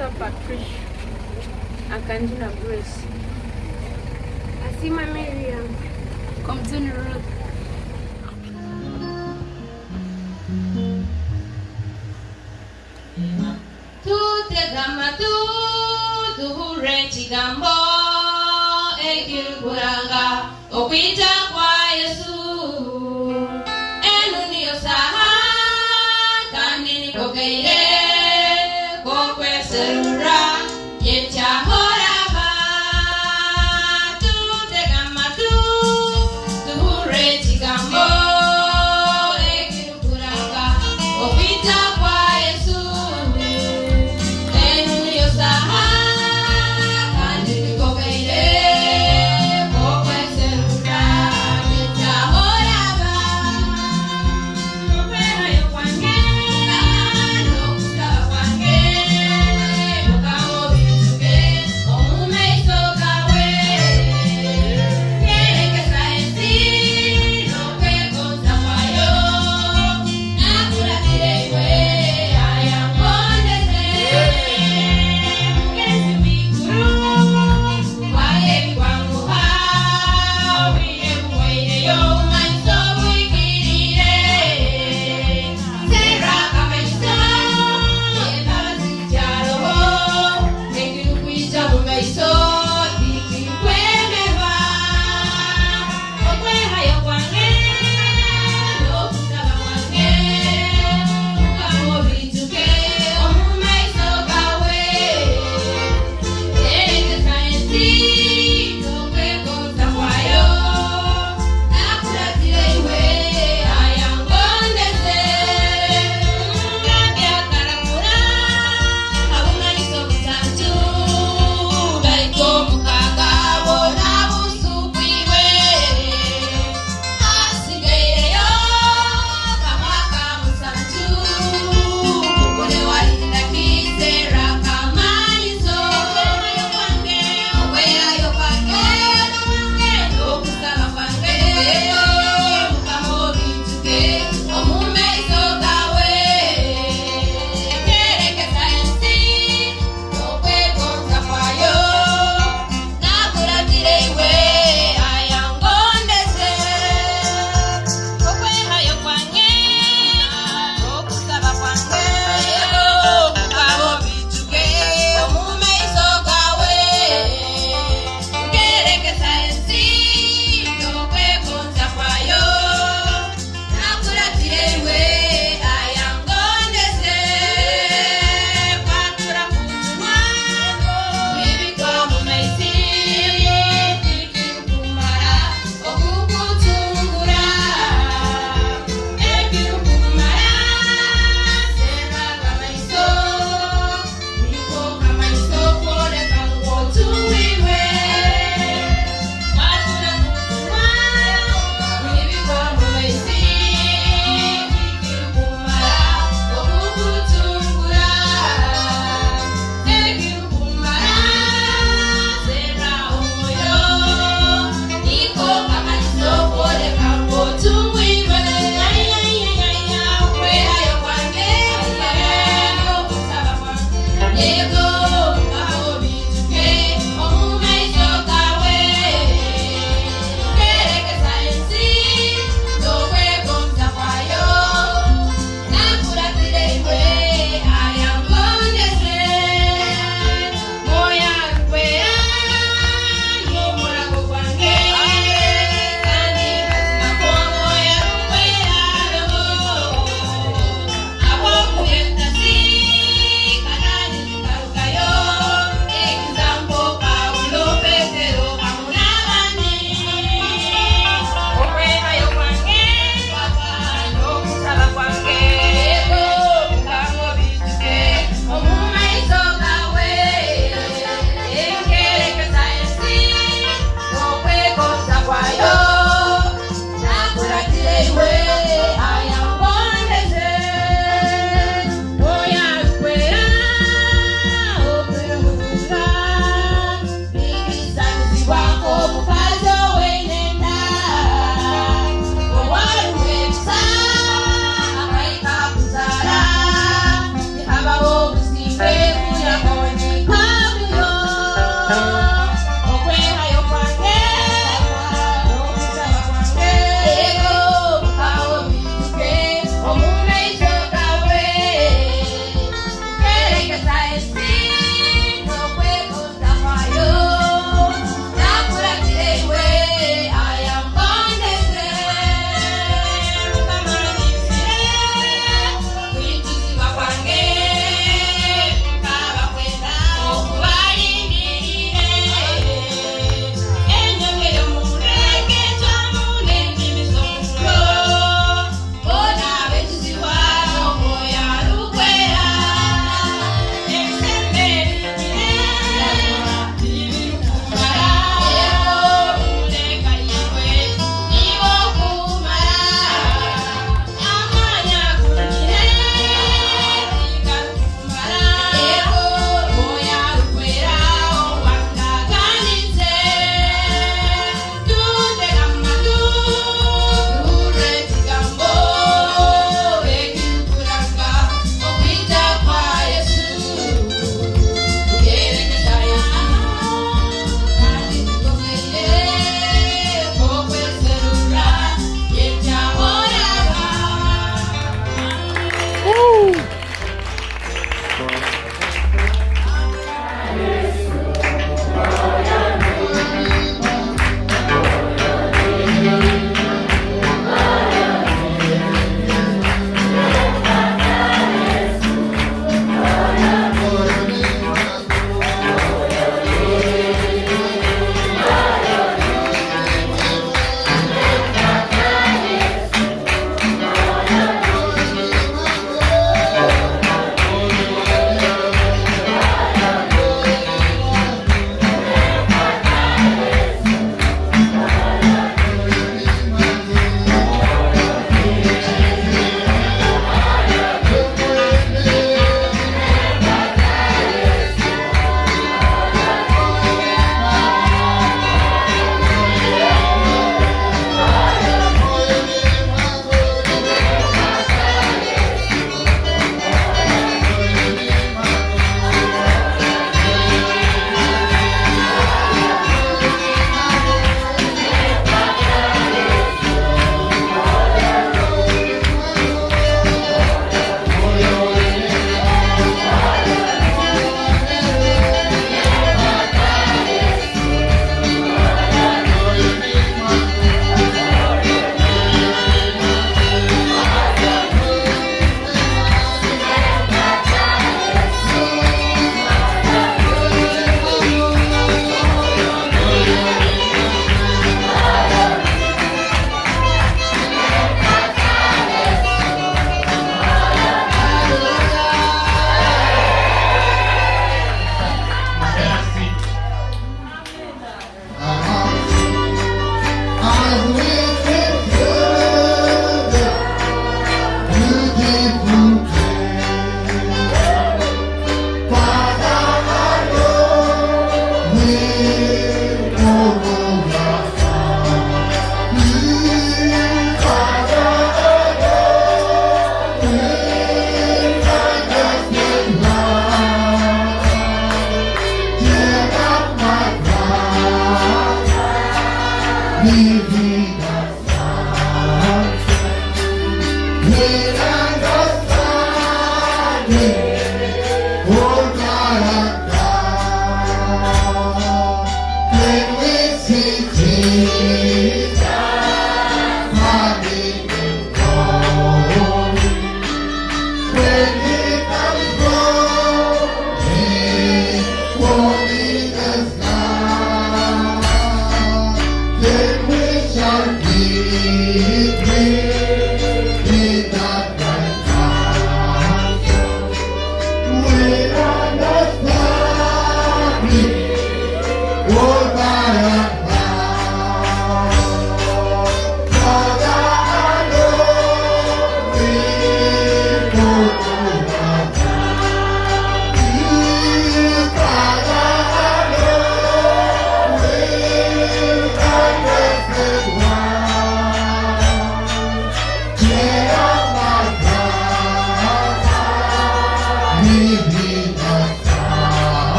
Musa Patricia Akanjina Grace. Asima Miriam. Komzuni Ruth. Tutegamatu tuhure ekigambo ekirukuranga okwita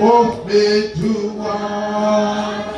of me to one.